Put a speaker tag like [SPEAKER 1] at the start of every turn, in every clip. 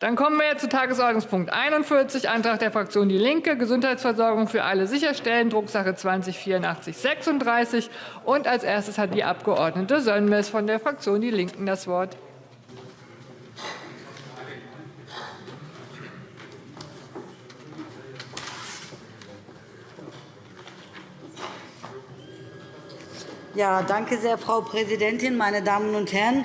[SPEAKER 1] Dann kommen wir jetzt zu Tagesordnungspunkt 41, Antrag der Fraktion DIE LINKE, Gesundheitsversorgung für alle sicherstellen, Drucksache 20-8436. Und als erstes hat die Abg. Sönmez von der Fraktion DIE LINKEN das Wort.
[SPEAKER 2] Ja, danke sehr, Frau Präsidentin, meine Damen und Herren!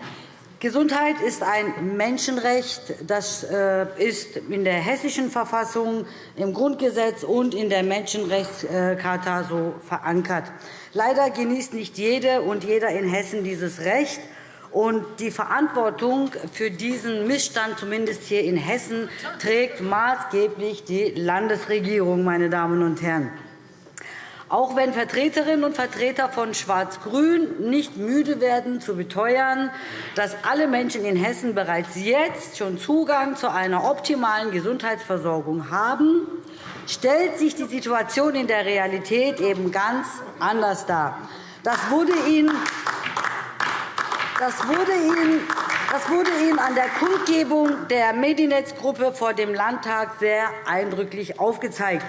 [SPEAKER 2] Gesundheit ist ein Menschenrecht. Das äh, ist in der Hessischen Verfassung, im Grundgesetz und in der Menschenrechtscharta so verankert. Leider genießt nicht jede und jeder in Hessen dieses Recht. Und die Verantwortung für diesen Missstand, zumindest hier in Hessen, trägt maßgeblich die Landesregierung. Meine Damen und Herren. Auch wenn Vertreterinnen und Vertreter von Schwarz-Grün nicht müde werden, zu beteuern, dass alle Menschen in Hessen bereits jetzt schon Zugang zu einer optimalen Gesundheitsversorgung haben, stellt sich die Situation in der Realität eben ganz anders dar. Das wurde Ihnen das wurde Ihnen das wurde Ihnen an der Kundgebung der Medinet-Gruppe vor dem Landtag sehr eindrücklich aufgezeigt.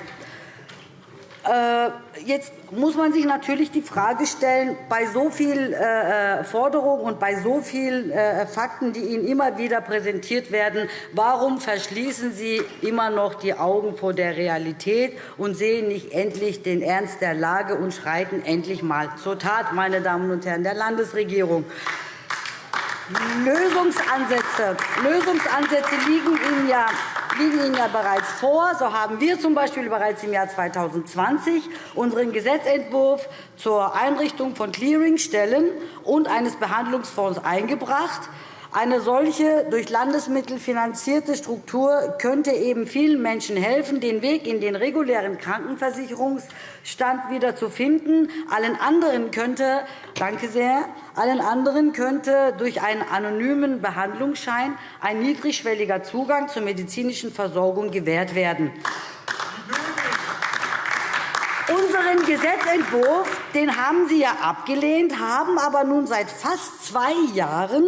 [SPEAKER 2] Äh, jetzt muss man sich natürlich die Frage stellen, bei so vielen äh, äh, Forderungen und bei so vielen Fakten, die Ihnen immer wieder präsentiert werden, warum verschließen Sie immer noch die Augen vor der Realität und sehen nicht endlich den Ernst der Lage und schreiten endlich einmal zur Tat, meine Damen und Herren der Landesregierung? Lösungsansätze, Lösungsansätze liegen Ihnen ja liegen Ihnen ja bereits vor. So haben wir z. B. bereits im Jahr 2020 unseren Gesetzentwurf zur Einrichtung von Clearingstellen und eines Behandlungsfonds eingebracht. Eine solche durch Landesmittel finanzierte Struktur könnte eben vielen Menschen helfen, den Weg in den regulären Krankenversicherungsstand wieder zu finden. Allen anderen könnte, danke sehr, allen anderen könnte durch einen anonymen Behandlungsschein ein niedrigschwelliger Zugang zur medizinischen Versorgung gewährt werden. Unseren Gesetzentwurf den haben Sie ja abgelehnt, haben aber nun seit fast zwei Jahren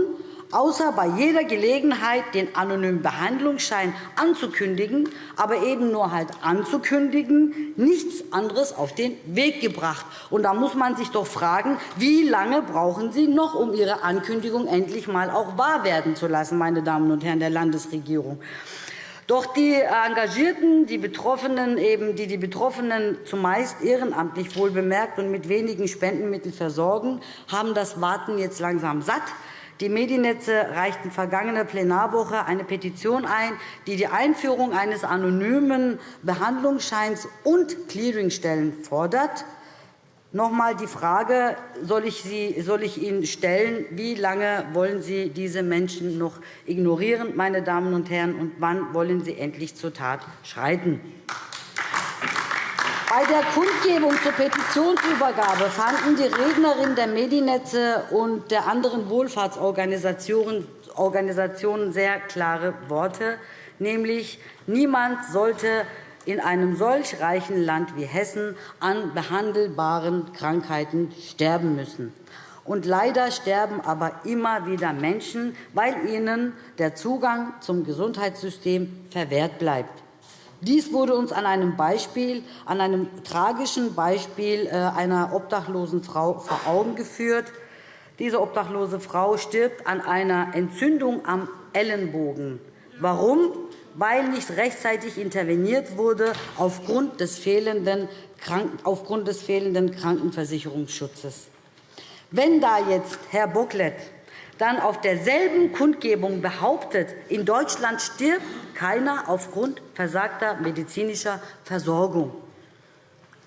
[SPEAKER 2] außer bei jeder Gelegenheit den anonymen Behandlungsschein anzukündigen, aber eben nur halt anzukündigen, nichts anderes auf den Weg gebracht. Und da muss man sich doch fragen, wie lange brauchen Sie noch, um Ihre Ankündigung endlich einmal auch wahr werden zu lassen, meine Damen und Herren der Landesregierung. Doch die Engagierten, die Betroffenen, eben, die die Betroffenen zumeist ehrenamtlich wohlbemerkt und mit wenigen Spendenmitteln versorgen, haben das Warten jetzt langsam satt. Die Mediennetze reichten vergangene Plenarwoche eine Petition ein, die die Einführung eines anonymen Behandlungsscheins und Clearingstellen fordert. Noch einmal die Frage soll ich, Sie, soll ich Ihnen stellen, wie lange wollen Sie diese Menschen noch ignorieren, meine Damen und Herren, und wann wollen Sie endlich zur Tat schreiten? Bei der Kundgebung zur Petitionsübergabe fanden die Rednerinnen der Medinetze und der anderen Wohlfahrtsorganisationen sehr klare Worte, nämlich niemand sollte in einem solch reichen Land wie Hessen an behandelbaren Krankheiten sterben müssen. Und leider sterben aber immer wieder Menschen, weil ihnen der Zugang zum Gesundheitssystem verwehrt bleibt. Dies wurde uns an einem, Beispiel, an einem tragischen Beispiel äh, einer obdachlosen Frau vor Augen geführt. Diese obdachlose Frau stirbt an einer Entzündung am Ellenbogen. Warum? Weil nicht rechtzeitig interveniert wurde aufgrund des fehlenden, aufgrund des fehlenden Krankenversicherungsschutzes. Wenn da jetzt Herr Bocklet dann auf derselben Kundgebung behauptet, in Deutschland stirbt keiner aufgrund versagter medizinischer Versorgung,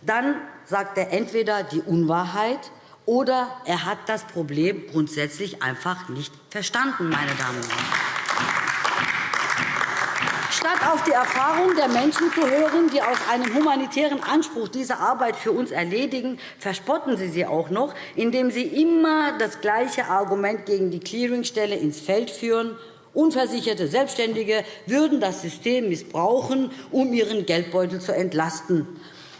[SPEAKER 2] dann sagt er entweder die Unwahrheit oder er hat das Problem grundsätzlich einfach nicht verstanden. Meine Damen und Herren. Statt auf die Erfahrung der Menschen zu hören, die aus einem humanitären Anspruch diese Arbeit für uns erledigen, verspotten Sie sie auch noch, indem Sie immer das gleiche Argument gegen die Clearingstelle ins Feld führen. Unversicherte Selbstständige würden das System missbrauchen, um ihren Geldbeutel zu entlasten.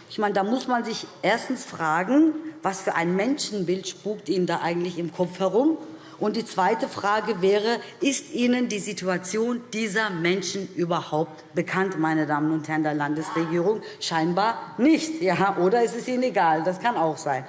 [SPEAKER 2] Ich meine, da muss man sich erstens fragen, was für ein Menschenbild spukt Ihnen da eigentlich im Kopf herum Und die zweite Frage wäre, ist Ihnen die Situation dieser Menschen überhaupt bekannt, meine Damen und Herren der Landesregierung? Scheinbar nicht. Ja, oder ist es Ihnen egal? Das kann auch sein.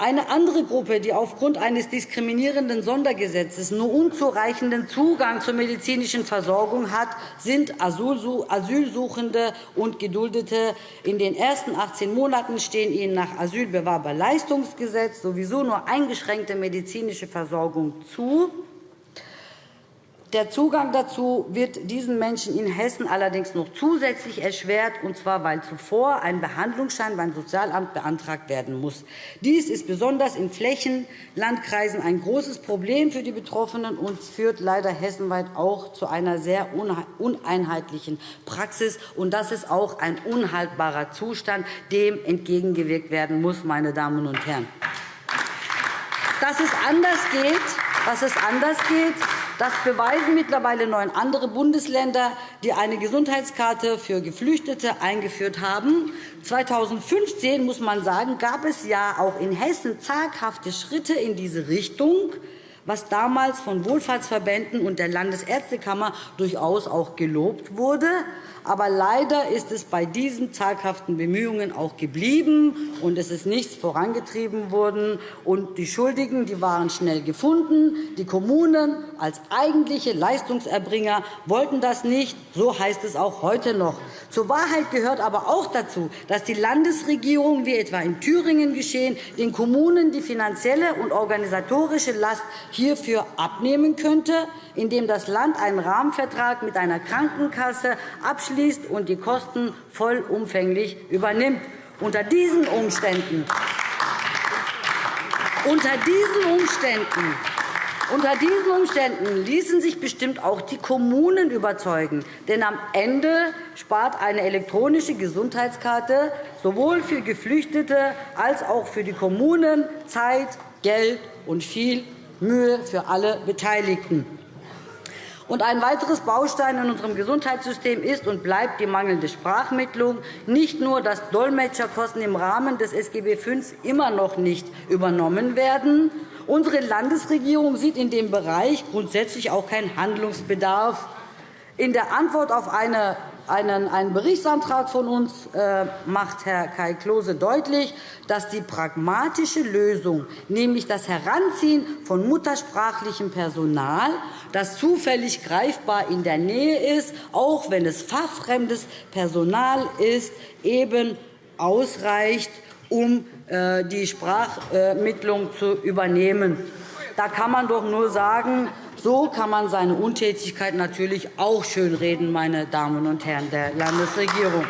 [SPEAKER 2] Eine andere Gruppe, die aufgrund eines diskriminierenden Sondergesetzes nur unzureichenden Zugang zur medizinischen Versorgung hat, sind Asylsuchende und Geduldete. In den ersten 18 Monaten stehen ihnen nach Asylbewerberleistungsgesetz sowieso nur eingeschränkte medizinische Versorgung zu. Der Zugang dazu wird diesen Menschen in Hessen allerdings noch zusätzlich erschwert, und zwar weil zuvor ein Behandlungsschein beim Sozialamt beantragt werden muss. Dies ist besonders in Flächenlandkreisen ein großes Problem für die Betroffenen und führt leider hessenweit auch zu einer sehr uneinheitlichen Praxis. Und das ist auch ein unhaltbarer Zustand, dem entgegengewirkt werden muss. Meine Damen und Herren. Dass es anders geht, dass es anders geht, das beweisen mittlerweile neun andere Bundesländer, die eine Gesundheitskarte für Geflüchtete eingeführt haben. 2015 muss man sagen, gab es ja auch in Hessen zaghafte Schritte in diese Richtung was damals von Wohlfahrtsverbänden und der Landesärztekammer durchaus auch gelobt wurde. Aber leider ist es bei diesen zaghaften Bemühungen auch geblieben, und es ist nichts vorangetrieben worden. Und die Schuldigen die waren schnell gefunden. Die Kommunen als eigentliche Leistungserbringer wollten das nicht. So heißt es auch heute noch. Zur Wahrheit gehört aber auch dazu, dass die Landesregierung, wie etwa in Thüringen geschehen, den Kommunen die finanzielle und organisatorische Last hierfür abnehmen könnte, indem das Land einen Rahmenvertrag mit einer Krankenkasse abschließt und die Kosten vollumfänglich übernimmt. Unter diesen Umständen unter diesen Umständen unter diesen Umständen ließen sich bestimmt auch die Kommunen überzeugen. Denn am Ende spart eine elektronische Gesundheitskarte sowohl für Geflüchtete als auch für die Kommunen Zeit, Geld und viel Mühe für alle Beteiligten. Und ein weiteres Baustein in unserem Gesundheitssystem ist und bleibt die mangelnde Sprachmittlung. Nicht nur, dass Dolmetscherkosten im Rahmen des SGB V immer noch nicht übernommen werden. Unsere Landesregierung sieht in dem Bereich grundsätzlich auch keinen Handlungsbedarf. In der Antwort auf eine einen Berichtsantrag von uns äh, macht Herr Kai Klose deutlich, dass die pragmatische Lösung, nämlich das Heranziehen von muttersprachlichem Personal, das zufällig greifbar in der Nähe ist, auch wenn es fachfremdes Personal ist, eben ausreicht, um äh, die Sprachmittlung zu übernehmen. Da kann man doch nur sagen, so kann man seine Untätigkeit natürlich auch schönreden, meine Damen und Herren der Landesregierung.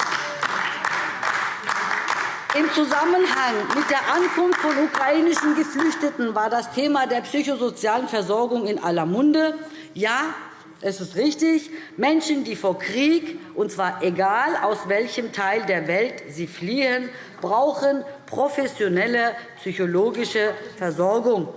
[SPEAKER 2] Im Zusammenhang mit der Ankunft von ukrainischen Geflüchteten war das Thema der psychosozialen Versorgung in aller Munde. Ja, es ist richtig, Menschen, die vor Krieg, und zwar egal aus welchem Teil der Welt sie fliehen, brauchen professionelle psychologische Versorgung.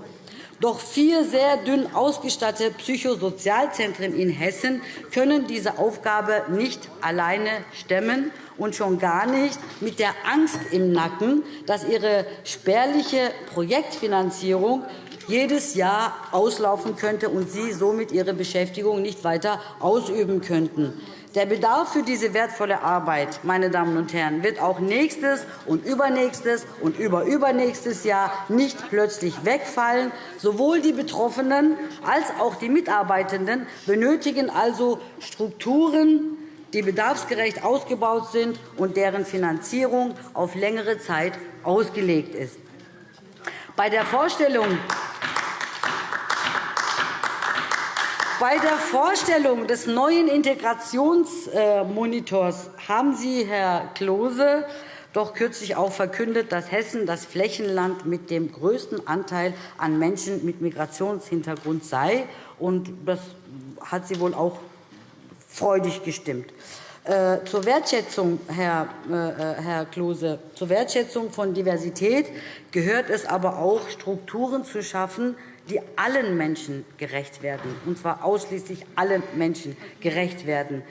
[SPEAKER 2] Doch vier sehr dünn ausgestattete Psychosozialzentren in Hessen können diese Aufgabe nicht alleine stemmen und schon gar nicht mit der Angst im Nacken, dass ihre spärliche Projektfinanzierung jedes Jahr auslaufen könnte und sie somit ihre Beschäftigung nicht weiter ausüben könnten. Der Bedarf für diese wertvolle Arbeit meine Damen und Herren, wird auch nächstes und übernächstes und überübernächstes Jahr nicht plötzlich wegfallen. Sowohl die Betroffenen als auch die Mitarbeitenden benötigen also Strukturen, die bedarfsgerecht ausgebaut sind und deren Finanzierung auf längere Zeit ausgelegt ist. Bei der Vorstellung, Bei der Vorstellung des neuen Integrationsmonitors haben Sie, Herr Klose, doch kürzlich auch verkündet, dass Hessen das Flächenland mit dem größten Anteil an Menschen mit Migrationshintergrund sei. Das hat Sie wohl auch freudig gestimmt. Äh, zur Wertschätzung, Herr, äh, Herr Klose, zur Wertschätzung von Diversität gehört es aber auch, Strukturen zu schaffen, die allen Menschen gerecht werden, und zwar ausschließlich allen Menschen gerecht werden.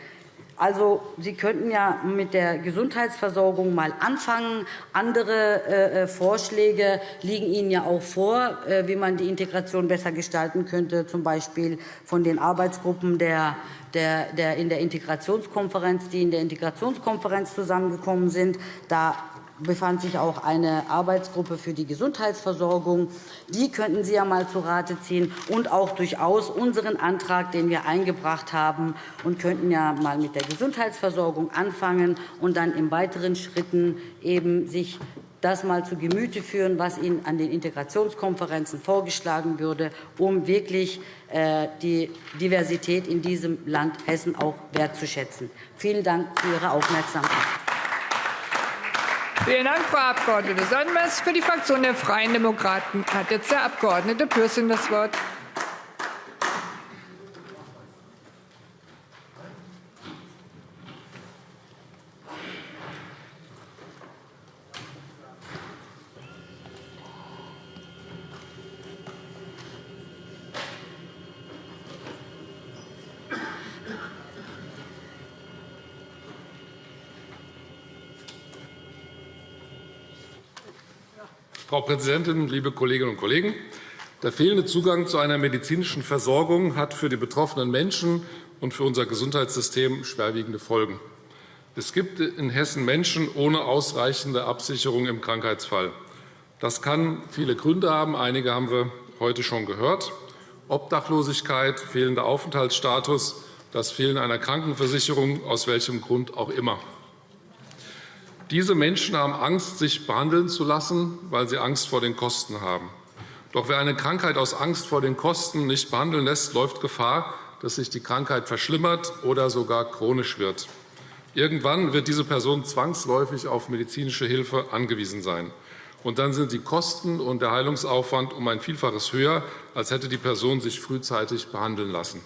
[SPEAKER 2] Also, Sie könnten ja mit der Gesundheitsversorgung mal anfangen. Andere äh, äh, Vorschläge liegen Ihnen ja auch vor, äh, wie man die Integration besser gestalten könnte, z. B. von den Arbeitsgruppen der, der, der in der Integrationskonferenz, die in der Integrationskonferenz zusammengekommen sind. Da befand sich auch eine Arbeitsgruppe für die Gesundheitsversorgung. Die könnten Sie ja einmal zu Rate ziehen und auch durchaus unseren Antrag, den wir eingebracht haben, und könnten ja einmal mit der Gesundheitsversorgung anfangen und dann in weiteren Schritten eben sich das einmal zu Gemüte führen, was Ihnen an den Integrationskonferenzen vorgeschlagen würde, um wirklich äh, die Diversität in diesem Land Hessen auch wertzuschätzen. Vielen Dank für Ihre Aufmerksamkeit.
[SPEAKER 1] Vielen Dank, Frau Abg. Sonnenmess. Für die Fraktion der Freien Demokraten hat jetzt der Abg. Pürsün das Wort.
[SPEAKER 3] Frau Präsidentin, liebe Kolleginnen und Kollegen! Der fehlende Zugang zu einer medizinischen Versorgung hat für die betroffenen Menschen und für unser Gesundheitssystem schwerwiegende Folgen. Es gibt in Hessen Menschen ohne ausreichende Absicherung im Krankheitsfall. Das kann viele Gründe haben. Einige haben wir heute schon gehört. Obdachlosigkeit, fehlender Aufenthaltsstatus, das Fehlen einer Krankenversicherung, aus welchem Grund auch immer. Diese Menschen haben Angst, sich behandeln zu lassen, weil sie Angst vor den Kosten haben. Doch wer eine Krankheit aus Angst vor den Kosten nicht behandeln lässt, läuft Gefahr, dass sich die Krankheit verschlimmert oder sogar chronisch wird. Irgendwann wird diese Person zwangsläufig auf medizinische Hilfe angewiesen sein. Und dann sind die Kosten und der Heilungsaufwand um ein Vielfaches höher, als hätte die Person sich frühzeitig behandeln lassen.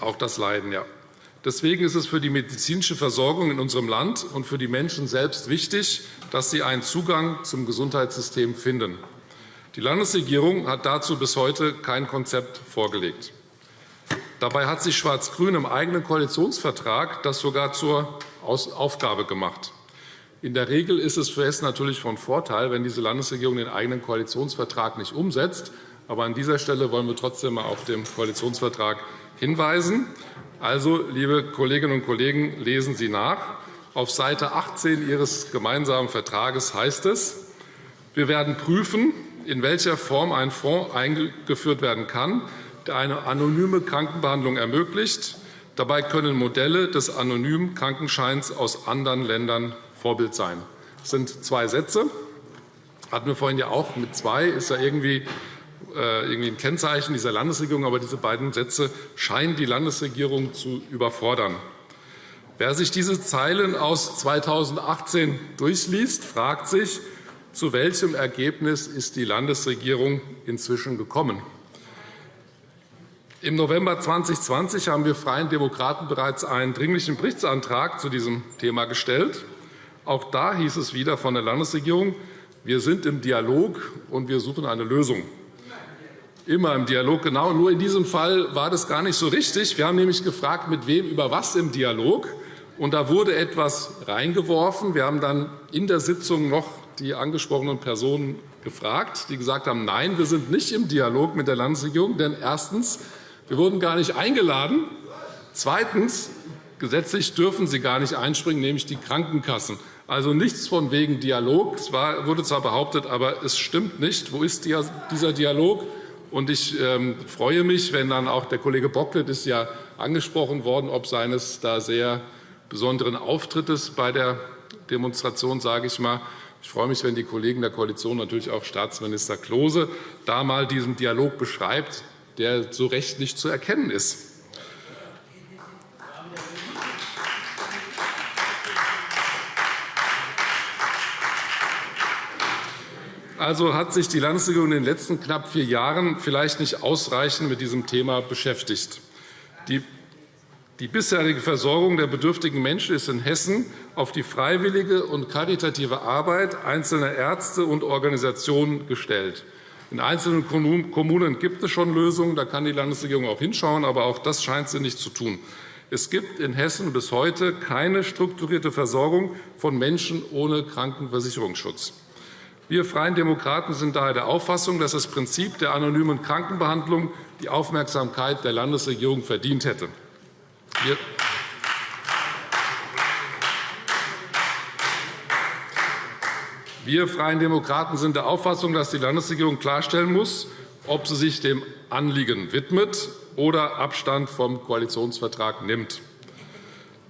[SPEAKER 3] Auch das Leiden, ja. Deswegen ist es für die medizinische Versorgung in unserem Land und für die Menschen selbst wichtig, dass sie einen Zugang zum Gesundheitssystem finden. Die Landesregierung hat dazu bis heute kein Konzept vorgelegt. Dabei hat sich Schwarz-Grün im eigenen Koalitionsvertrag das sogar zur Aufgabe gemacht. In der Regel ist es für Hessen natürlich von Vorteil, wenn diese Landesregierung den eigenen Koalitionsvertrag nicht umsetzt. Aber an dieser Stelle wollen wir trotzdem auf den Koalitionsvertrag hinweisen. Also, liebe Kolleginnen und Kollegen, lesen Sie nach. Auf Seite 18 Ihres gemeinsamen Vertrages heißt es, wir werden prüfen, in welcher Form ein Fonds eingeführt werden kann, der eine anonyme Krankenbehandlung ermöglicht. Dabei können Modelle des anonymen Krankenscheins aus anderen Ländern Vorbild sein. Das sind zwei Sätze. Hatten wir vorhin ja auch mit zwei. Ist ja irgendwie irgendwie ein Kennzeichen dieser Landesregierung, aber diese beiden Sätze scheinen die Landesregierung zu überfordern. Wer sich diese Zeilen aus 2018 durchliest, fragt sich, zu welchem Ergebnis ist die Landesregierung inzwischen gekommen. Im November 2020 haben wir Freien Demokraten bereits einen Dringlichen Berichtsantrag zu diesem Thema gestellt. Auch da hieß es wieder von der Landesregierung, wir sind im Dialog und wir suchen eine Lösung immer im Dialog. Genau, nur in diesem Fall war das gar nicht so richtig. Wir haben nämlich gefragt, mit wem über was im Dialog. Und da wurde etwas reingeworfen. Wir haben dann in der Sitzung noch die angesprochenen Personen gefragt, die gesagt haben, nein, wir sind nicht im Dialog mit der Landesregierung. Denn erstens, wir wurden gar nicht eingeladen. Zweitens, gesetzlich dürfen sie gar nicht einspringen, nämlich die Krankenkassen. Also nichts von wegen Dialog. Es wurde zwar behauptet, aber es stimmt nicht. Wo ist dieser Dialog? Und ich ähm, freue mich, wenn dann auch der Kollege Bocklet ist ja angesprochen worden, ob seines da sehr besonderen Auftrittes bei der Demonstration, sage ich mal. Ich freue mich, wenn die Kollegen der Koalition, natürlich auch Staatsminister Klose, da mal diesen Dialog beschreibt, der so recht nicht zu erkennen ist. Also hat sich die Landesregierung in den letzten knapp vier Jahren vielleicht nicht ausreichend mit diesem Thema beschäftigt. Die die bisherige Versorgung der bedürftigen Menschen ist in Hessen auf die freiwillige und karitative Arbeit einzelner Ärzte und Organisationen gestellt. In einzelnen Kommunen gibt es schon Lösungen. Da kann die Landesregierung auch hinschauen. Aber auch das scheint sie nicht zu tun. Es gibt in Hessen bis heute keine strukturierte Versorgung von Menschen ohne Krankenversicherungsschutz. Wir Freien Demokraten sind daher der Auffassung, dass das Prinzip der anonymen Krankenbehandlung die Aufmerksamkeit der Landesregierung verdient hätte. Wir Freien Demokraten sind der Auffassung, dass die Landesregierung klarstellen muss, ob sie sich dem Anliegen widmet oder Abstand vom Koalitionsvertrag nimmt.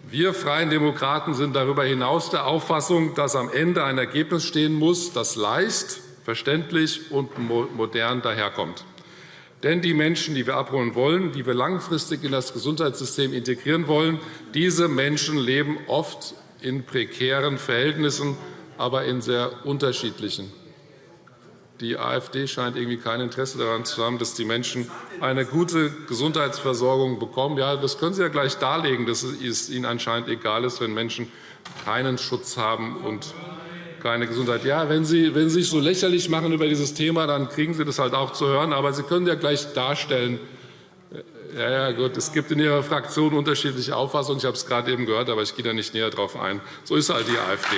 [SPEAKER 3] Wir Freien Demokraten sind darüber hinaus der Auffassung, dass am Ende ein Ergebnis stehen muss, das leicht, verständlich und modern daherkommt. Denn die Menschen, die wir abholen wollen, die wir langfristig in das Gesundheitssystem integrieren wollen, diese Menschen leben oft in prekären Verhältnissen, aber in sehr unterschiedlichen die AfD scheint irgendwie kein Interesse daran zu haben, dass die Menschen eine gute Gesundheitsversorgung bekommen. Ja, das können Sie ja gleich darlegen, dass es Ihnen anscheinend egal ist, wenn Menschen keinen Schutz haben und keine Gesundheit. Ja, wenn Sie, wenn Sie sich so lächerlich machen über dieses Thema, dann kriegen Sie das halt auch zu hören. Aber Sie können ja gleich darstellen, ja, ja, gut. Es gibt in Ihrer Fraktion unterschiedliche Auffassungen. Ich habe es gerade eben gehört, aber ich gehe da nicht näher darauf ein. So ist halt die AfD.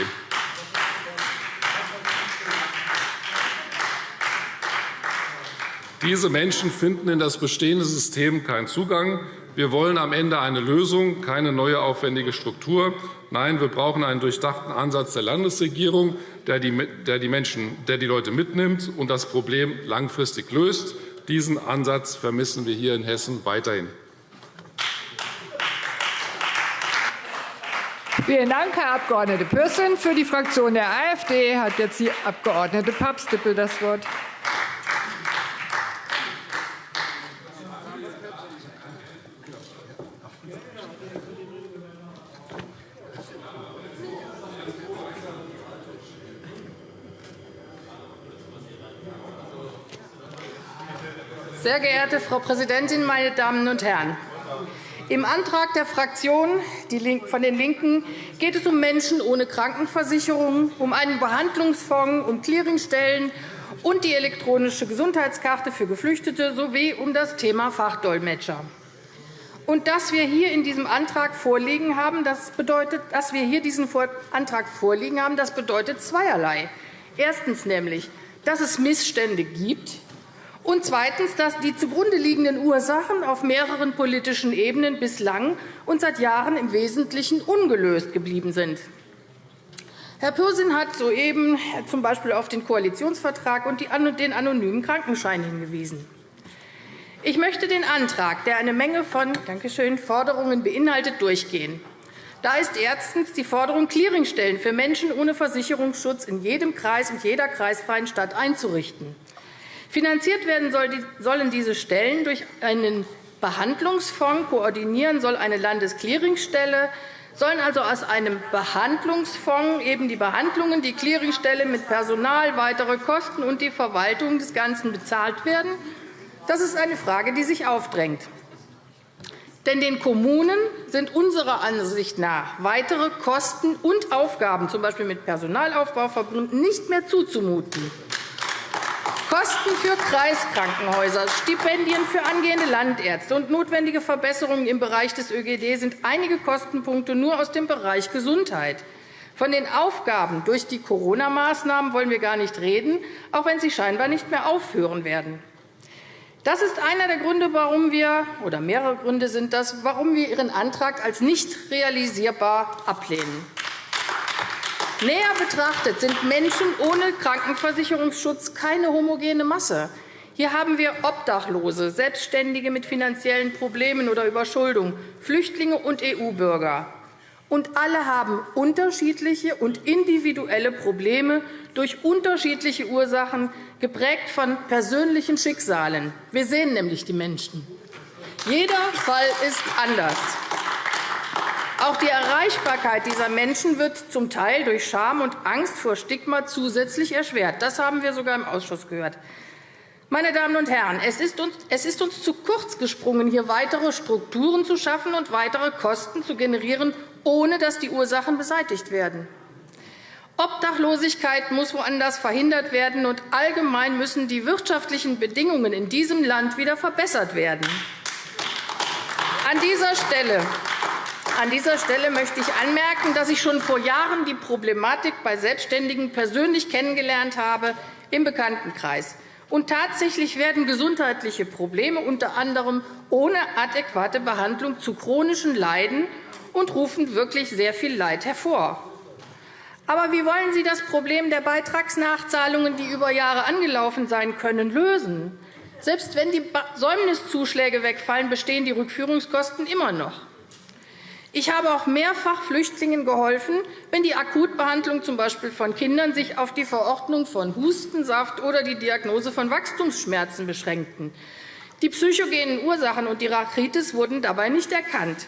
[SPEAKER 3] Diese Menschen finden in das bestehende System keinen Zugang. Wir wollen am Ende eine Lösung, keine neue aufwendige Struktur. Nein, wir brauchen einen durchdachten Ansatz der Landesregierung, der die, Menschen, der die Leute mitnimmt und das Problem langfristig löst. Diesen Ansatz vermissen wir hier in Hessen weiterhin.
[SPEAKER 1] Vielen Dank, Herr Abg. Pürsün. Für die Fraktion der AfD hat jetzt die Abg. Papst-Dippel das Wort.
[SPEAKER 4] Sehr geehrte Frau Präsidentin, meine Damen und Herren! Im Antrag der Fraktion von den LINKEN geht es um Menschen ohne Krankenversicherung, um einen Behandlungsfonds, um Clearingstellen und die elektronische Gesundheitskarte für Geflüchtete sowie um das Thema Fachdolmetscher. Und dass wir hier in diesem Antrag vorliegen haben, das bedeutet, dass wir hier diesen Antrag vorliegen haben, das bedeutet zweierlei. Erstens nämlich, dass es Missstände gibt, und zweitens, dass die zugrunde liegenden Ursachen auf mehreren politischen Ebenen bislang und seit Jahren im Wesentlichen ungelöst geblieben sind. Herr Pürsün hat soeben z. B. auf den Koalitionsvertrag und den anonymen Krankenschein hingewiesen. Ich möchte den Antrag, der eine Menge von Dankeschön, Forderungen beinhaltet, durchgehen. Da ist erstens die Forderung, Clearingstellen für Menschen ohne Versicherungsschutz in jedem Kreis und jeder kreisfreien Stadt einzurichten. Finanziert werden sollen diese Stellen durch einen Behandlungsfonds. Koordinieren soll eine Landesclearingstelle sollen also aus einem Behandlungsfonds eben die Behandlungen, die Clearingstelle mit Personal, weitere Kosten und die Verwaltung des Ganzen bezahlt werden? Das ist eine Frage, die sich aufdrängt. Denn den Kommunen sind unserer Ansicht nach weitere Kosten und Aufgaben, z. B. mit Personalaufbau verbunden, nicht mehr zuzumuten. Kosten für Kreiskrankenhäuser, Stipendien für angehende Landärzte und notwendige Verbesserungen im Bereich des ÖGD sind einige Kostenpunkte nur aus dem Bereich Gesundheit. Von den Aufgaben durch die Corona-Maßnahmen wollen wir gar nicht reden, auch wenn sie scheinbar nicht mehr aufhören werden. Das ist einer der Gründe, warum wir, oder mehrere Gründe sind das, warum wir Ihren Antrag als nicht realisierbar ablehnen. Näher betrachtet sind Menschen ohne Krankenversicherungsschutz keine homogene Masse. Hier haben wir Obdachlose, Selbstständige mit finanziellen Problemen oder Überschuldung, Flüchtlinge und EU-Bürger. Und alle haben unterschiedliche und individuelle Probleme durch unterschiedliche Ursachen, geprägt von persönlichen Schicksalen. Wir sehen nämlich die Menschen. Jeder Fall ist anders. Auch die Erreichbarkeit dieser Menschen wird zum Teil durch Scham und Angst vor Stigma zusätzlich erschwert. Das haben wir sogar im Ausschuss gehört. Meine Damen und Herren, es ist, uns, es ist uns zu kurz gesprungen, hier weitere Strukturen zu schaffen und weitere Kosten zu generieren, ohne dass die Ursachen beseitigt werden. Obdachlosigkeit muss woanders verhindert werden, und allgemein müssen die wirtschaftlichen Bedingungen in diesem Land wieder verbessert werden. An dieser Stelle An dieser Stelle möchte ich anmerken, dass ich schon vor Jahren die Problematik bei Selbstständigen persönlich kennengelernt habe im Bekanntenkreis. Und tatsächlich werden gesundheitliche Probleme unter anderem ohne adäquate Behandlung zu chronischen Leiden und rufen wirklich sehr viel Leid hervor. Aber wie wollen Sie das Problem der Beitragsnachzahlungen, die über Jahre angelaufen sein können, lösen? Selbst wenn die Säumniszuschläge wegfallen, bestehen die Rückführungskosten immer noch. Ich habe auch mehrfach Flüchtlingen geholfen, wenn die Akutbehandlung z. B. von Kindern sich auf die Verordnung von Hustensaft oder die Diagnose von Wachstumsschmerzen beschränkten. Die psychogenen Ursachen und die Rachitis wurden dabei nicht erkannt.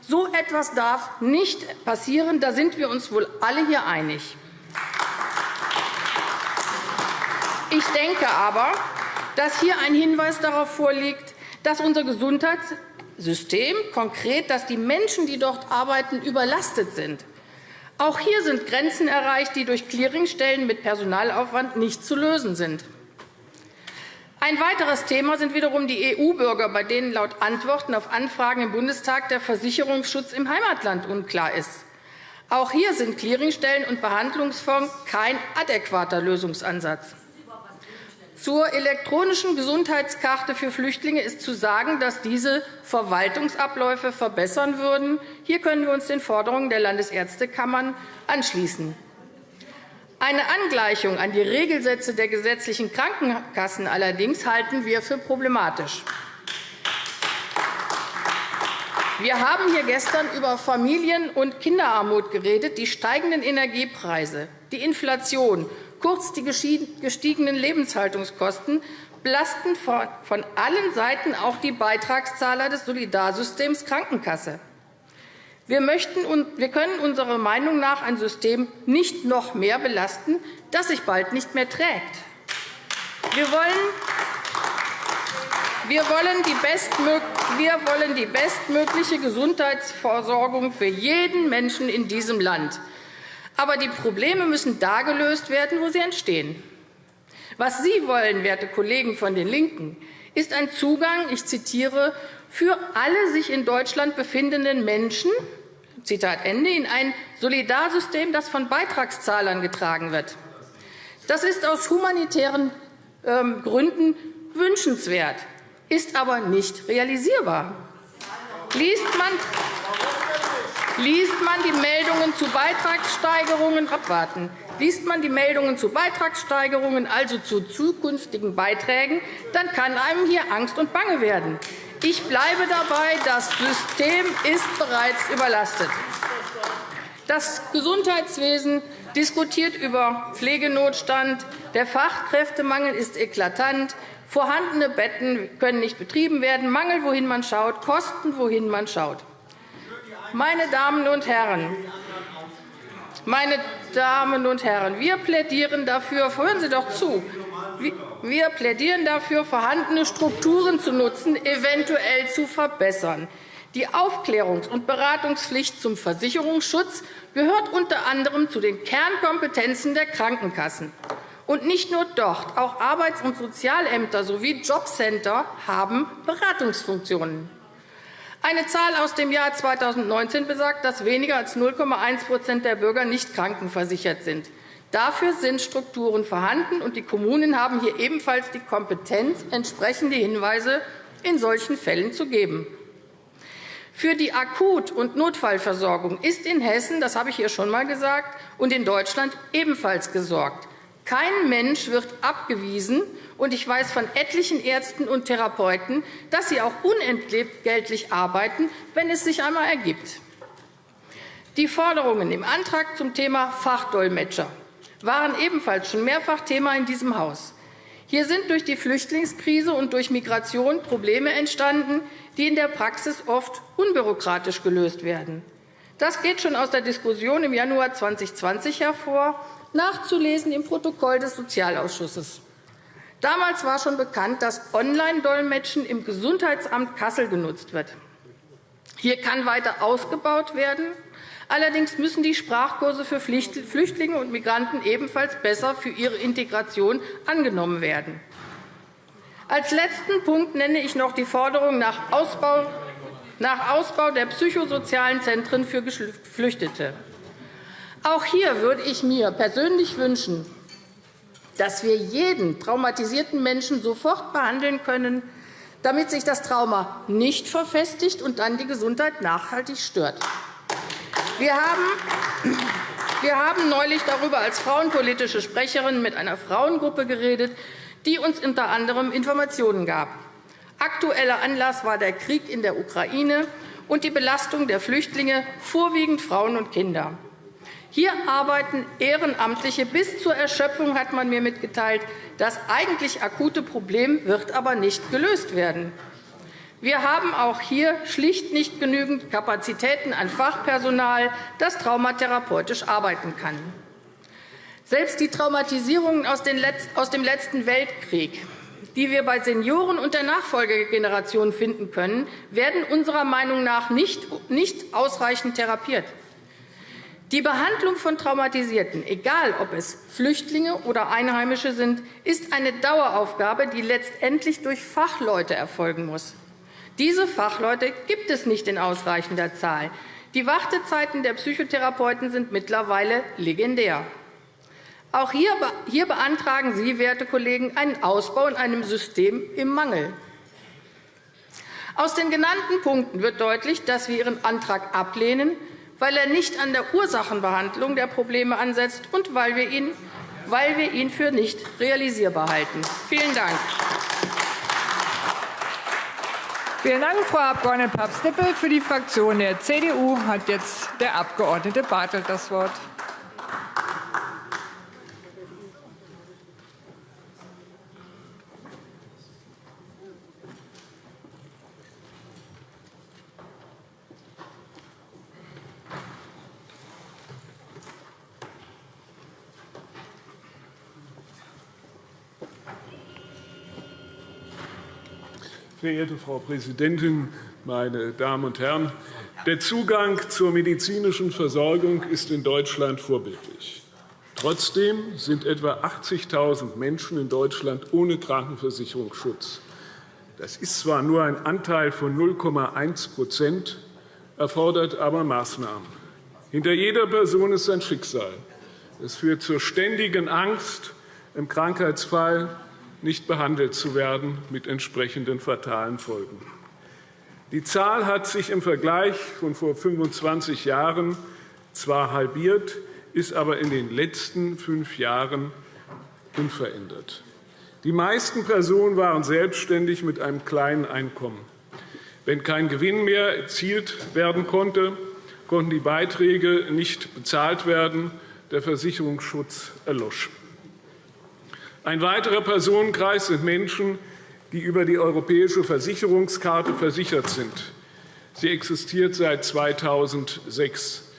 [SPEAKER 4] So etwas darf nicht passieren. Da sind wir uns wohl alle hier einig. Ich denke aber, dass hier ein Hinweis darauf vorliegt, dass unser Gesundheitssystem, konkret, dass die Menschen, die dort arbeiten, überlastet sind. Auch hier sind Grenzen erreicht, die durch Clearingstellen mit Personalaufwand nicht zu lösen sind. Ein weiteres Thema sind wiederum die EU-Bürger, bei denen laut Antworten auf Anfragen im Bundestag der Versicherungsschutz im Heimatland unklar ist. Auch hier sind Clearingstellen und Behandlungsfonds kein adäquater Lösungsansatz. Zur elektronischen Gesundheitskarte für Flüchtlinge ist zu sagen, dass diese Verwaltungsabläufe verbessern würden. Hier können wir uns den Forderungen der Landesärztekammern anschließen. Eine Angleichung an die Regelsätze der gesetzlichen Krankenkassen allerdings halten wir für problematisch. Wir haben hier gestern über Familien- und Kinderarmut geredet, die steigenden Energiepreise, die Inflation, kurz die gestiegenen Lebenshaltungskosten belasten von allen Seiten auch die Beitragszahler des Solidarsystems Krankenkasse. Wir, möchten und wir können unserer Meinung nach ein System nicht noch mehr belasten, das sich bald nicht mehr trägt. Wir wollen wir wollen, wir wollen die bestmögliche Gesundheitsversorgung für jeden Menschen in diesem Land. Aber die Probleme müssen da gelöst werden, wo sie entstehen. Was Sie wollen, werte Kollegen von den LINKEN, ist ein Zugang, ich zitiere, für alle sich in Deutschland befindenden Menschen Zitat Ende, in ein Solidarsystem, das von Beitragszahlern getragen wird. Das ist aus humanitären ähm, Gründen wünschenswert, ist aber nicht realisierbar. Liest man, liest man die Meldungen zu Beitragssteigerungen abwarten. Liest man die Meldungen zu Beitragssteigerungen, also zu zukünftigen Beiträgen, dann kann einem hier Angst und Bange werden. Ich bleibe dabei, das System ist bereits überlastet. Das Gesundheitswesen diskutiert über Pflegenotstand. Der Fachkräftemangel ist eklatant. Vorhandene Betten können nicht betrieben werden. Mangel, wohin man schaut, Kosten, wohin man schaut. Meine Damen und Herren, meine Damen und Herren, wir plädieren dafür, hören Sie doch zu, wir plädieren dafür, vorhandene Strukturen zu nutzen, eventuell zu verbessern. Die Aufklärungs- und Beratungspflicht zum Versicherungsschutz gehört unter anderem zu den Kernkompetenzen der Krankenkassen. Und nicht nur dort, auch Arbeits- und Sozialämter sowie Jobcenter haben Beratungsfunktionen. Eine Zahl aus dem Jahr 2019 besagt, dass weniger als 0,1% der Bürger nicht krankenversichert sind. Dafür sind Strukturen vorhanden, und die Kommunen haben hier ebenfalls die Kompetenz, entsprechende Hinweise in solchen Fällen zu geben. Für die Akut- und Notfallversorgung ist in Hessen, das habe ich hier schon einmal gesagt, und in Deutschland ebenfalls gesorgt. Kein Mensch wird abgewiesen, und ich weiß von etlichen Ärzten und Therapeuten, dass sie auch unentgeltlich arbeiten, wenn es sich einmal ergibt. Die Forderungen im Antrag zum Thema Fachdolmetscher waren ebenfalls schon mehrfach Thema in diesem Haus. Hier sind durch die Flüchtlingskrise und durch Migration Probleme entstanden, die in der Praxis oft unbürokratisch gelöst werden. Das geht schon aus der Diskussion im Januar 2020 hervor, nachzulesen im Protokoll des Sozialausschusses. Damals war schon bekannt, dass Online-Dolmetschen im Gesundheitsamt Kassel genutzt wird. Hier kann weiter ausgebaut werden. Allerdings müssen die Sprachkurse für Flüchtlinge und Migranten ebenfalls besser für ihre Integration angenommen werden. Als letzten Punkt nenne ich noch die Forderung nach Ausbau nach Ausbau der psychosozialen Zentren für Geflüchtete. Auch hier würde ich mir persönlich wünschen, dass wir jeden traumatisierten Menschen sofort behandeln können, damit sich das Trauma nicht verfestigt und dann die Gesundheit nachhaltig stört. Wir haben, neulich darüber als frauenpolitische Sprecherin mit einer Frauengruppe geredet, die uns unter anderem Informationen gab. Aktueller Anlass war der Krieg in der Ukraine und die Belastung der Flüchtlinge, vorwiegend Frauen und Kinder. Hier arbeiten Ehrenamtliche bis zur Erschöpfung, hat man mir mitgeteilt. Das eigentlich akute Problem wird aber nicht gelöst werden. Wir haben auch hier schlicht nicht genügend Kapazitäten an Fachpersonal, das traumatherapeutisch arbeiten kann. Selbst die Traumatisierungen aus dem letzten Weltkrieg, die wir bei Senioren und der Nachfolgegeneration finden können, werden unserer Meinung nach nicht ausreichend therapiert. Die Behandlung von Traumatisierten, egal ob es Flüchtlinge oder Einheimische sind, ist eine Daueraufgabe, die letztendlich durch Fachleute erfolgen muss. Diese Fachleute gibt es nicht in ausreichender Zahl. Die Wartezeiten der Psychotherapeuten sind mittlerweile legendär. Auch hier beantragen Sie, werte Kollegen, einen Ausbau in einem System im Mangel. Aus den genannten Punkten wird deutlich, dass wir Ihren Antrag ablehnen, weil er nicht an der Ursachenbehandlung der Probleme ansetzt und weil wir ihn, weil wir ihn für nicht realisierbar halten. Vielen Dank.
[SPEAKER 1] Vielen Dank, Frau Abg. Papst-Nippel. Für die Fraktion der CDU hat jetzt der Abg. Bartelt das Wort.
[SPEAKER 5] Verehrte Frau Präsidentin, meine Damen und Herren! Der Zugang zur medizinischen Versorgung ist in Deutschland vorbildlich. Trotzdem sind etwa 80.000 Menschen in Deutschland ohne Krankenversicherungsschutz. Das ist zwar nur ein Anteil von 0,1% erfordert aber Maßnahmen. Hinter jeder Person ist ein Schicksal. Es führt zur ständigen Angst im Krankheitsfall nicht behandelt zu werden, mit entsprechenden fatalen Folgen. Die Zahl hat sich im Vergleich von vor 25 Jahren zwar halbiert, ist aber in den letzten fünf Jahren unverändert. Die meisten Personen waren selbstständig mit einem kleinen Einkommen. Wenn kein Gewinn mehr erzielt werden konnte, konnten die Beiträge nicht bezahlt werden. Der Versicherungsschutz erlosch. Ein weiterer Personenkreis sind Menschen, die über die europäische Versicherungskarte versichert sind. Sie existiert seit 2006.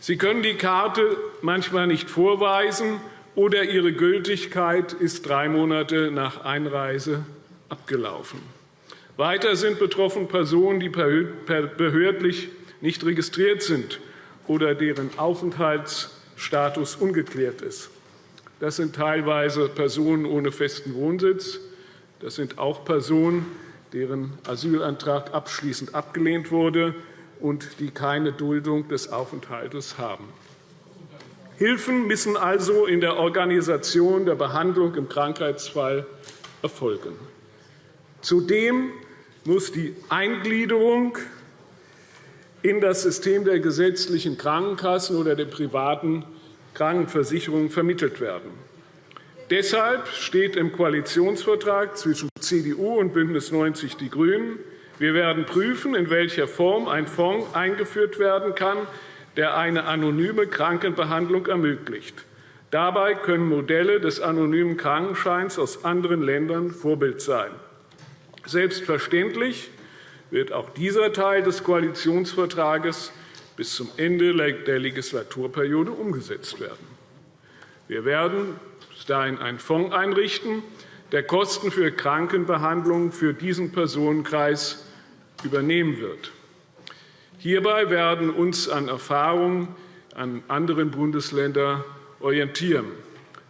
[SPEAKER 5] Sie können die Karte manchmal nicht vorweisen, oder ihre Gültigkeit ist drei Monate nach Einreise abgelaufen. Weiter sind betroffen Personen, die behördlich nicht registriert sind oder deren Aufenthaltsstatus ungeklärt ist. Das sind teilweise Personen ohne festen Wohnsitz. Das sind auch Personen, deren Asylantrag abschließend abgelehnt wurde und die keine Duldung des Aufenthaltes haben. Hilfen müssen also in der Organisation der Behandlung im Krankheitsfall erfolgen. Zudem muss die Eingliederung in das System der gesetzlichen Krankenkassen oder der privaten Krankenversicherung vermittelt werden. Deshalb steht im Koalitionsvertrag zwischen CDU und BÜNDNIS 90 die GRÜNEN, wir werden prüfen, in welcher Form ein Fonds eingeführt werden kann, der eine anonyme Krankenbehandlung ermöglicht. Dabei können Modelle des anonymen Krankenscheins aus anderen Ländern Vorbild sein. Selbstverständlich wird auch dieser Teil des Koalitionsvertrages bis zum Ende der Legislaturperiode umgesetzt werden. Wir werden bis dahin einen Fonds einrichten, der Kosten für Krankenbehandlungen für diesen Personenkreis übernehmen wird. Hierbei werden uns an Erfahrungen an anderen Bundesländern orientieren.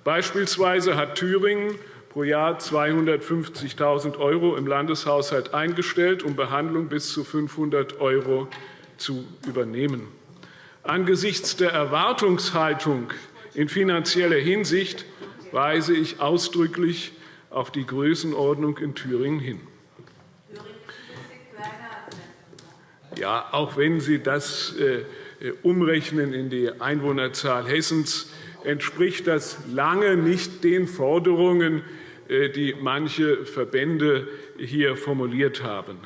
[SPEAKER 5] Beispielsweise hat Thüringen pro Jahr 250.000 € im Landeshaushalt eingestellt, um Behandlung bis zu 500 € zu übernehmen. Angesichts der Erwartungshaltung in finanzieller Hinsicht weise ich ausdrücklich auf die Größenordnung in Thüringen hin. Ja, auch wenn Sie das äh, umrechnen in die Einwohnerzahl Hessens, entspricht das lange nicht den Forderungen, äh, die manche Verbände hier formuliert haben,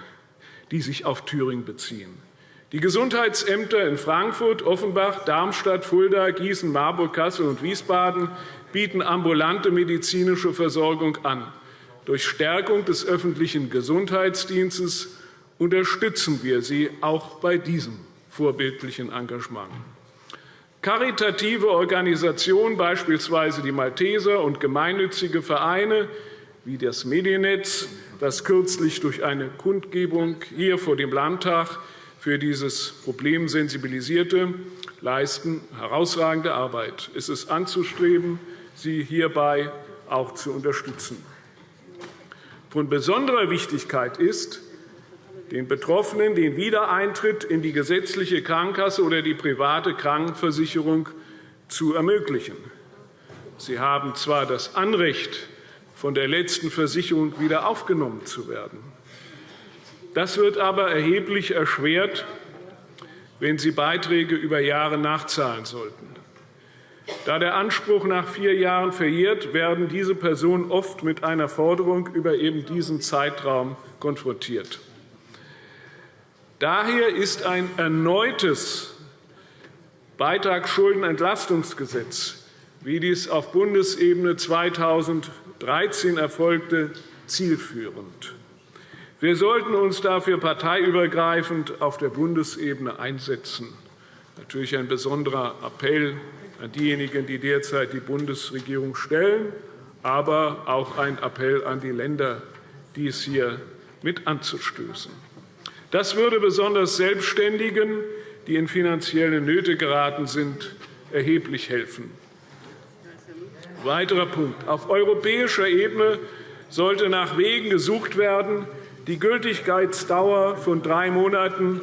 [SPEAKER 5] die sich auf Thüringen beziehen. Die Gesundheitsämter in Frankfurt, Offenbach, Darmstadt, Fulda, Gießen, Marburg, Kassel und Wiesbaden bieten ambulante medizinische Versorgung an. Durch Stärkung des öffentlichen Gesundheitsdienstes unterstützen wir sie auch bei diesem vorbildlichen Engagement. Karitative Organisationen, beispielsweise die Malteser und gemeinnützige Vereine wie das Mediennetz, das kürzlich durch eine Kundgebung hier vor dem Landtag für dieses Problem sensibilisierte, leisten herausragende Arbeit. Es ist anzustreben, sie hierbei auch zu unterstützen. Von besonderer Wichtigkeit ist, den Betroffenen den Wiedereintritt in die gesetzliche Krankenkasse oder die private Krankenversicherung zu ermöglichen. Sie haben zwar das Anrecht, von der letzten Versicherung wieder aufgenommen zu werden. Das wird aber erheblich erschwert, wenn Sie Beiträge über Jahre nachzahlen sollten. Da der Anspruch nach vier Jahren verjährt, werden diese Personen oft mit einer Forderung über eben diesen Zeitraum konfrontiert. Daher ist ein erneutes Beitragsschuldenentlastungsgesetz, wie dies auf Bundesebene 2013 erfolgte, zielführend. Wir sollten uns dafür parteiübergreifend auf der Bundesebene einsetzen. Natürlich ein besonderer Appell an diejenigen, die derzeit die Bundesregierung stellen, aber auch ein Appell an die Länder, dies hier mit anzustößen. Das würde besonders Selbstständigen, die in finanzielle Nöte geraten sind, erheblich helfen. Weiterer Punkt. Auf europäischer Ebene sollte nach Wegen gesucht werden, die Gültigkeitsdauer von drei Monaten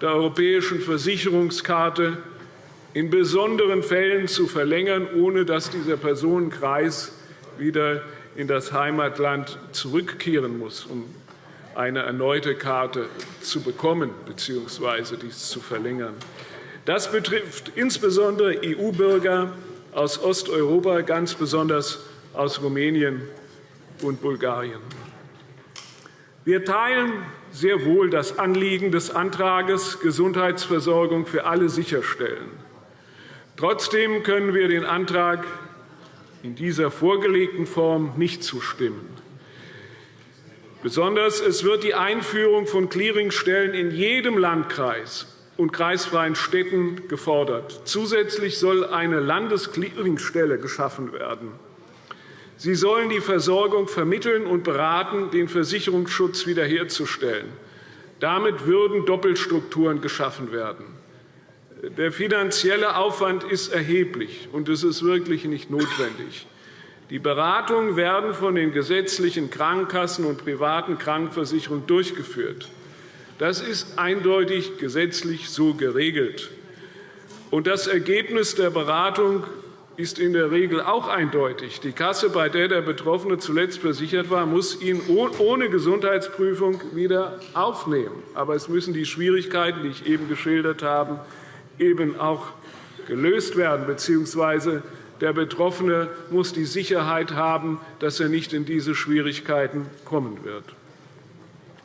[SPEAKER 5] der europäischen Versicherungskarte in besonderen Fällen zu verlängern, ohne dass dieser Personenkreis wieder in das Heimatland zurückkehren muss, um eine erneute Karte zu bekommen bzw. dies zu verlängern. Das betrifft insbesondere EU-Bürger aus Osteuropa, ganz besonders aus Rumänien und Bulgarien. Wir teilen sehr wohl das Anliegen des Antrags, Gesundheitsversorgung für alle sicherstellen. Trotzdem können wir den Antrag in dieser vorgelegten Form nicht zustimmen. Besonders es wird die Einführung von Clearingstellen in jedem Landkreis und kreisfreien Städten gefordert. Zusätzlich soll eine Landesclearingstelle geschaffen werden. Sie sollen die Versorgung vermitteln und beraten, den Versicherungsschutz wiederherzustellen. Damit würden Doppelstrukturen geschaffen werden. Der finanzielle Aufwand ist erheblich, und es ist wirklich nicht notwendig. Die Beratungen werden von den gesetzlichen Krankenkassen und privaten Krankenversicherungen durchgeführt. Das ist eindeutig gesetzlich so geregelt. Das Ergebnis der Beratung ist in der Regel auch eindeutig. Die Kasse, bei der der Betroffene zuletzt versichert war, muss ihn ohne Gesundheitsprüfung wieder aufnehmen. Aber es müssen die Schwierigkeiten, die ich eben geschildert habe, eben auch gelöst werden, bzw. der Betroffene muss die Sicherheit haben, dass er nicht in diese Schwierigkeiten kommen wird.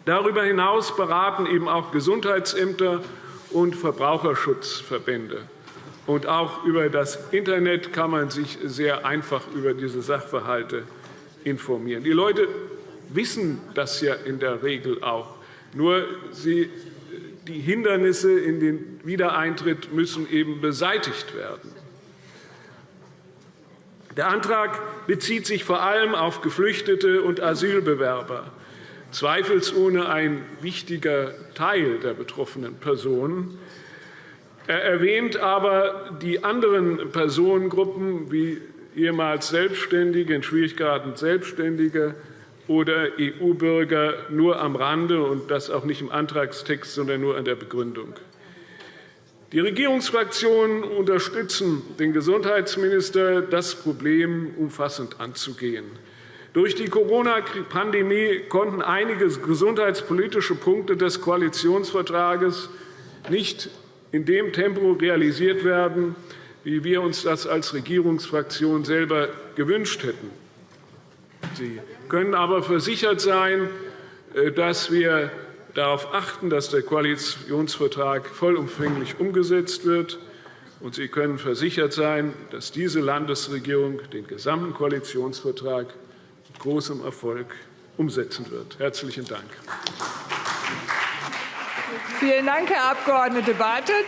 [SPEAKER 5] Darüber hinaus beraten eben auch Gesundheitsämter und Verbraucherschutzverbände. Und auch über das Internet kann man sich sehr einfach über diese Sachverhalte informieren. Die Leute wissen das ja in der Regel auch. Nur sie, die Hindernisse in den Wiedereintritt müssen eben beseitigt werden. Der Antrag bezieht sich vor allem auf Geflüchtete und Asylbewerber, zweifelsohne ein wichtiger Teil der betroffenen Personen. Er erwähnt aber die anderen Personengruppen wie ehemals Selbstständige, in Schwierigkeiten Selbstständige oder EU-Bürger nur am Rande, und das auch nicht im Antragstext, sondern nur an der Begründung. Die Regierungsfraktionen unterstützen den Gesundheitsminister, das Problem umfassend anzugehen. Durch die Corona-Pandemie konnten einige gesundheitspolitische Punkte des Koalitionsvertrages nicht in dem Tempo realisiert werden, wie wir uns das als Regierungsfraktion selber gewünscht hätten. Sie können aber versichert sein, äh, dass wir darauf achten, dass der Koalitionsvertrag vollumfänglich umgesetzt wird. Und Sie können versichert sein, dass diese Landesregierung den gesamten Koalitionsvertrag mit großem Erfolg umsetzen wird. – Herzlichen Dank.
[SPEAKER 1] Vielen Dank, Herr Abg. Bartelt.